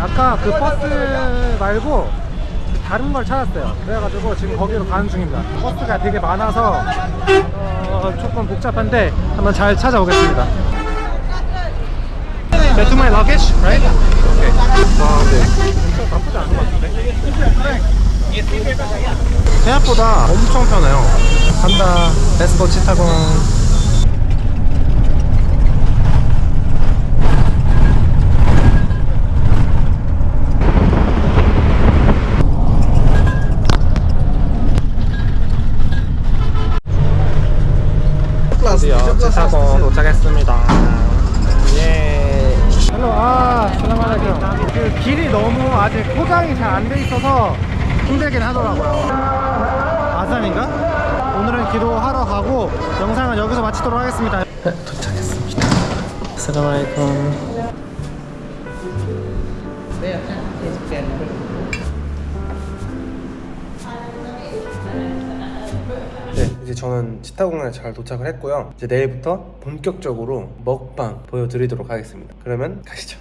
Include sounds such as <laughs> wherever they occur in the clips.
아까 그 버스 말고 다른 걸 찾았어요 그래가지고 지금 거기로 가는 중입니다 버스가 되게 많아서 어, 조금 복잡한데 한번 잘 찾아오겠습니다 That to my luggage, right? Okay. 와, 네. 진짜 나쁘지 않은 것 같은데? 생각보다 엄청 편해요. 간다. Let's go 치타공. 드디어 치타공 도착했습니다. 예. Hello السلام عليكم. 그 길이 너무 아직 포장이 잘 안 돼 있어서 힘들긴 하더라고요. 아잔인가? 오늘은 기도하러 가고 영상은 여기서 마치도록 하겠습니다. 도착했습니다. السلام عليكم. 이제 저는 치타공항에 잘 도착을 했고요. 이제 내일부터 본격적으로 먹방 보여드리도록 하겠습니다. 그러면 가시죠.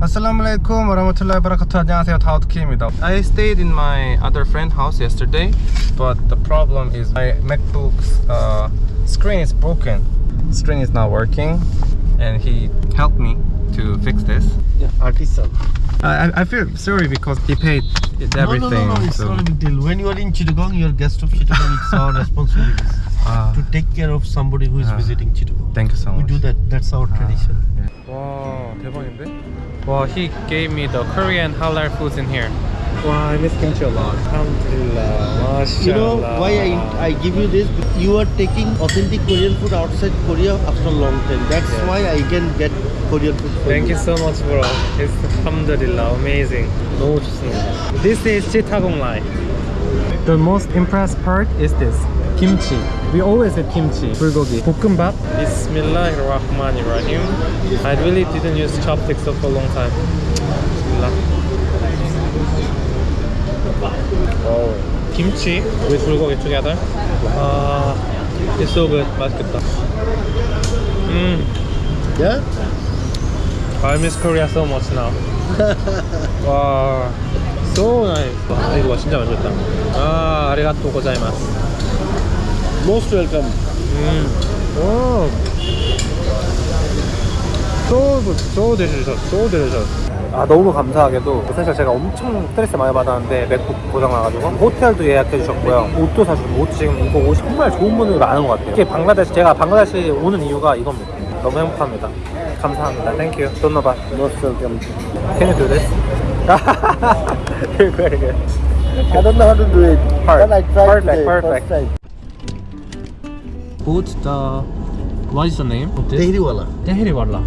아슬라무알레이쿰 와라마툴라히 바라카투 안녕하세요 다우드키입니다 I stayed in my other friend house yesterday but the problem is my MacBook's uh, screen is broken screen is not working and he helped me to fix this Yeah, artisan. I, I feel sorry because he paid everything No, no, no, no, it's so- not a big deal. When you are in Chittagong, you are guest of Chittagong. It's our <laughs> responsibility Ah, to take care of somebody who is Ah. visiting Chittagong. thank you so We much do that. That's our tradition. 와 대박인데? 와 he gave me the Korean halal foods in here 와 I miss kimchi a lot Alhamdulillah. You know why I, I give you this? You are taking authentic Korean food outside Korea after a long time. That's Yeah. why I can get Korean food for Thank you so much bro It's alhamdulillah amazing 너무 좋습니다 This is chittagong lai The most impressed part is this kimchi We always have kimchi 불고기 볶음밥 Bismillahirrahmanirrahim I really didn't use chopsticks for a long time Bismillah Oh. Kimchi with 불고기 together Ah, It's so good 맛있겠다 음 Yeah? I miss Korea so much now. <laughs> 와, so nice. 와, 이거 진짜 맛있겠다. 아, 아리가또 고자이마스. Most welcome. 음, 오, so good, so delicious, so delicious. 아 너무 감사하게도 사실 제가 엄청 스트레스 많이 받았는데 맥북 고장 나가지고 호텔도 예약해 주셨고요 옷도 사주고 옷 지금 이거 옷이 정말 좋은 분들이 많은 것 같아요 특히 방글라데시 제가 방글라데시 오는 이유가 이겁니다 너무 행복합니다 감사합니다 땡큐 돈너바 Most welcome. Can you do this? <laughs> very very good. I don't know how to do it. Hard. But I tried Perfect, today, perfect. First time. Put the what is the name of this? Tehriwala. Tehri wala.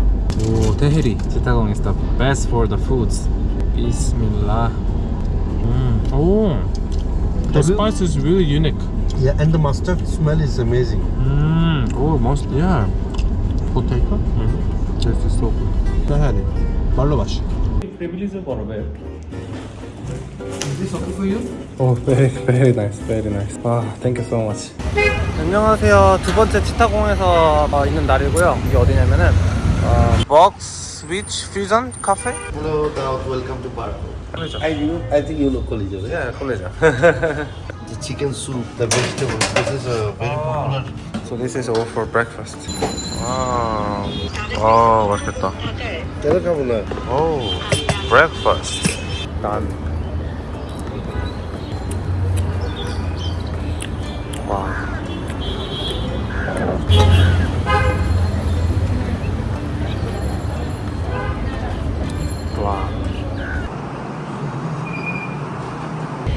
Oh, tehri. Chittagong is the best for the foods. Bismillah. Mm. Oh, the Have you- spice is really unique. Yeah, and the mustard smell is amazing. Mm. Oh, most yeah. Potato. Mm. This is so good. Tehri. 말로 맛이. Privilege of Is this okay for you? Oh, very, very nice, very nice. 와, thank you so much. 안녕하세요. 두 번째 치타공에서 어, 있는 날이고요. 이게 어디냐면은 어, Box Beach Fusion Cafe? Hello, Daud. Welcome to. 콜리죠. I you, I think you know Collegiate. 예, 콜리죠. The chicken soup, the vegetable. This is a very popular. so this is all for breakfast. 와, 와 맛있겠다. Telekabula. 오, breakfast. 난. 와. 와.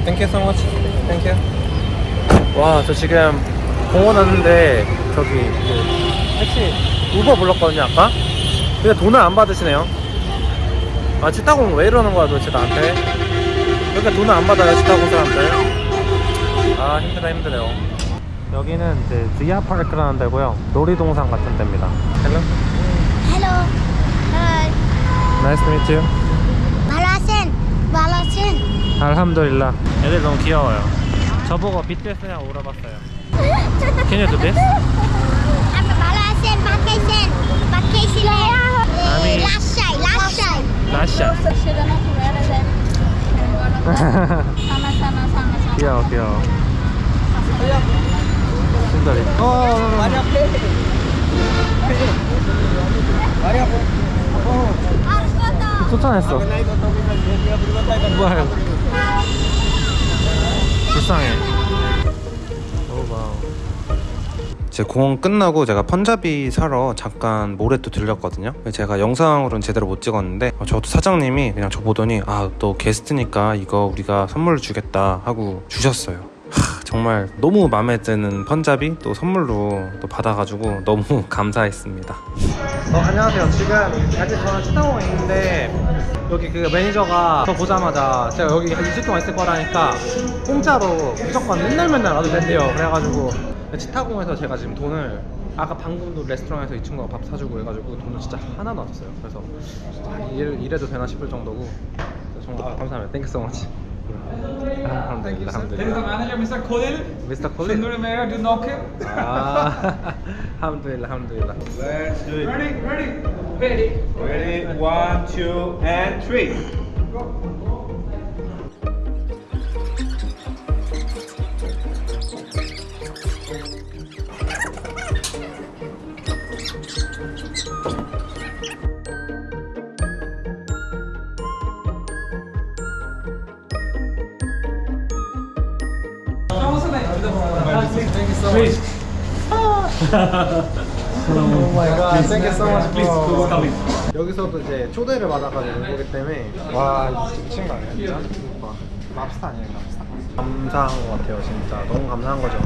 Thank you so much. Thank you. 와, 저 지금 공원 왔는데 저기 그 택시 우버 불렀거든요 아까. 근데 돈을 안 받으시네요. 아 치타공 왜 이러는 거야 도대체 나한테? 왜 이렇게 돈을 안 받아요 치타공 사람들? 아 힘드네 힘드네요. 여기는 이제 지아 파크라는 데고요. 놀이동산 같은 데입니다. 헬로. Hi. Nice to meet you. Balasin. Balasin. 알함두릴라. 애들 너무 귀여워요. 저보고 BTS냐 물어봤어요. Can you do this? Ami. Last side. Last side. 라샤. 귀여워 귀여워. 순다리. 어. Harus foto. 쫓아냈어. 뭐야? 불쌍해. 오 wow. 제 공원 끝나고 제가 펀자비 사러 잠깐 mall에 또 들렸거든요. 제가 영상으로는 제대로 못 찍었는데 어, 저도 사장님이 그냥 저 보더니 아 또 게스트니까 이거 우리가 선물을 주겠다 하고 주셨어요. 하, 정말 너무 마음에 드는 펀자비 또 선물로 또 받아가지고 너무 <laughs> 감사했습니다. 어, 안녕하세요. 지금 아직 저는 치타공에 있는데 여기 그 매니저가 저 보자마자 제가 여기 한 2주 동안 있을 거라니까 공짜로 무조건 맨날 맨날 와도 된대요. 그래가지고 치타공에서 제가 지금 돈을 아까 방금도 레스토랑에서 이 친구가 밥 사주고 해가지고 돈을 진짜 하나도 안 썼어요. 그래서 아, 일, 이래도 되나 싶을 정도고 정말 아, 감사합니다. 땡큐 so much. Is the manager, Mr. Khalil. 미스터 콜린 Sundar Mayor, do knock him. 아 <laughs> 알함드릴라 알함드릴라 Let's do it. Ready, ready, ready. Ready? One, two, and three. 여기서도 이제 초대를 받아가지고 온 거기 때문에 와 미친 거 아니야 진짜? 와, 랍스타 아니에요 랍스타? 감사한 것 같아요 진짜 너무 감사한 거죠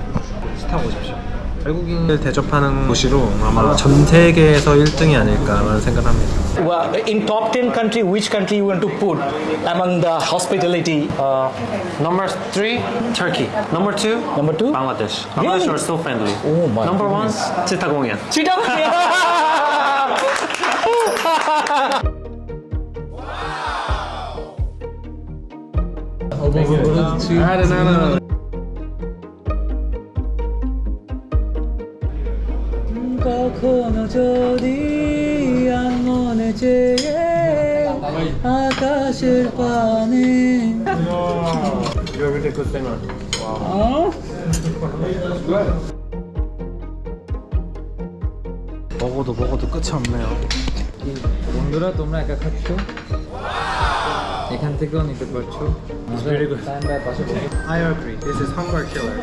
스타 보십시오 외국인을 대접하는 도시로 아마 전 세계에서 1등이 아닐까라는 생각을 합니다 Well, in top 10 country, which country you want to put among the hospitality? Uh, number three, Turkey. Number two, Number two? Bangladesh. Really? Bangladesh are so friendly. Oh my Number goodness. one, 치타공연. Chittagong. কখনো যদি আনমনে চেয়ে আকাশের পানে You're a really good singer. 어? 먹어도 먹어도 끝이 없네요. বন্ধুরা তোমরা একা খাচ্ছ এখান থেকেও নিতে পারছো very good. টাইম বাই পাশে বসে I agree. This is hunger killer.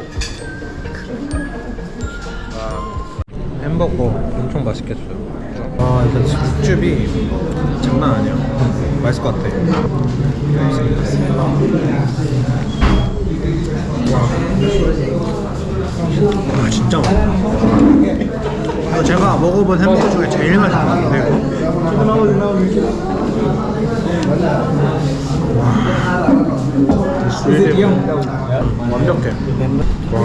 와, 햄버거 엄청 줘요. 와, 이거 국즙이 장난 아니야. 맛있을 것 같아. 와, 와 진짜 맛있다. 제가 먹어본 햄버거 중에 제일 맛있는데 이거. 완벽해. 와.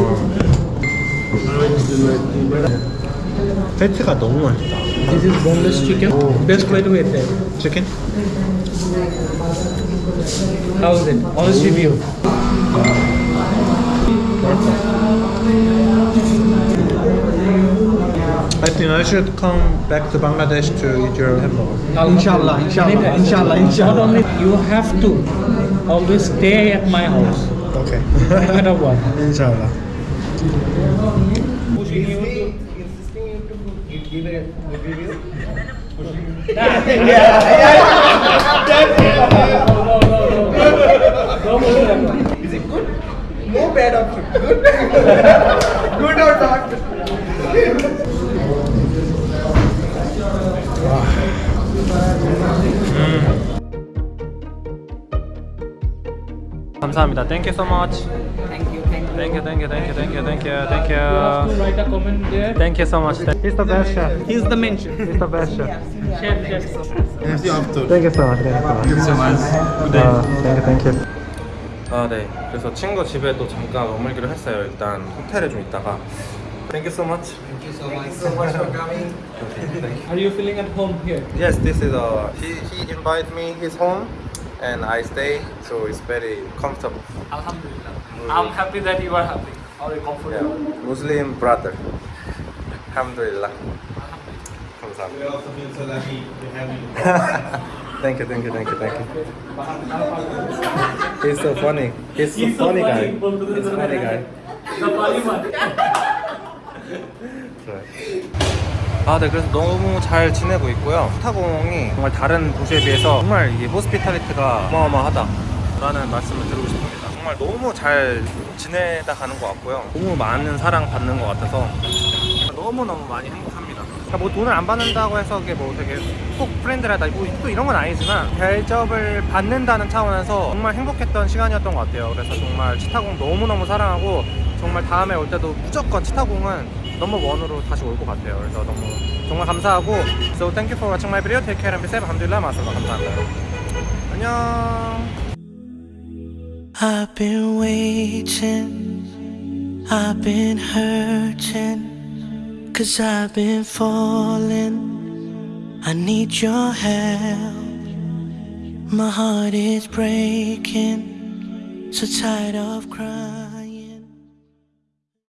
패트가 너무 맛있다. This is boneless chicken. Best way to eat it. 치킨? How is it? Honest review. I think I should come back to Bangladesh to eat your hamburger. Inshallah, inshallah, inshallah, inshallah. Not only you have to always stay at my house, Okay. no matter what. Inshallah. 감사합니다. Thank you so much. Thank you, thank you. Thank you, thank you, thank you, thank you, thank you, thank you. Write a comment there. Thank you so much. He's the best chef. He's the main chef. He's the best chef. Chef, chef. Thank you so much. Thank you so much. Thank you so much. Good day. thank you, thank you. 아, 네. 그래서 친구 집에 또 잠깐 머물기로 했어요. 일단 호텔에 좀 있다가. Thank you so much. Thank you so much. so much for coming. thank you. Are you feeling at home here? Yes, this is uh he he invited me his home and I stay, so it's very comfortable. Alhamdulillah. I'm happy that you are happy. Are you comfortable? Yeah. Muslim brother. Alhamdulillah. We also feel you. thank you, thank you, thank you, thank you. He's so funny. He's, He's so funny, funny guy. He's a funny guy. The funny one. <laughs> 아, 네, 그래서 너무 잘 지내고 있고요. 스타공이 정말 다른 도시에 비해서 정말 이게 호스피탈리티가 어마어마하다. 라는 말씀을 드리고 싶습니다. 정말 너무 잘 지내다 가는 것 같고요. 너무 많은 사랑 받는 것 같아서 너무너무 많이 행복합니다. 그러니까 뭐 돈을 안 받는다고 해서 그게 뭐 되게 꼭 프렌드라다 뭐 또 이런 건 아니지만 대접을 받는다는 차원에서 정말 행복했던 시간이었던 것 같아요. 그래서 정말 치타공 너무너무 사랑하고 정말 다음에 올 때도 무조건 치타공은 넘버 원으로 다시 올 것 같아요. 그래서 너무 정말 감사하고 So thank you for watching my video. Take care and be safe. 알함두릴라 마슬라 감사합니다. 안녕. I've been waiting, I've been hurting, cause I've been falling. I need your help. My heart is breaking, so tired of crying.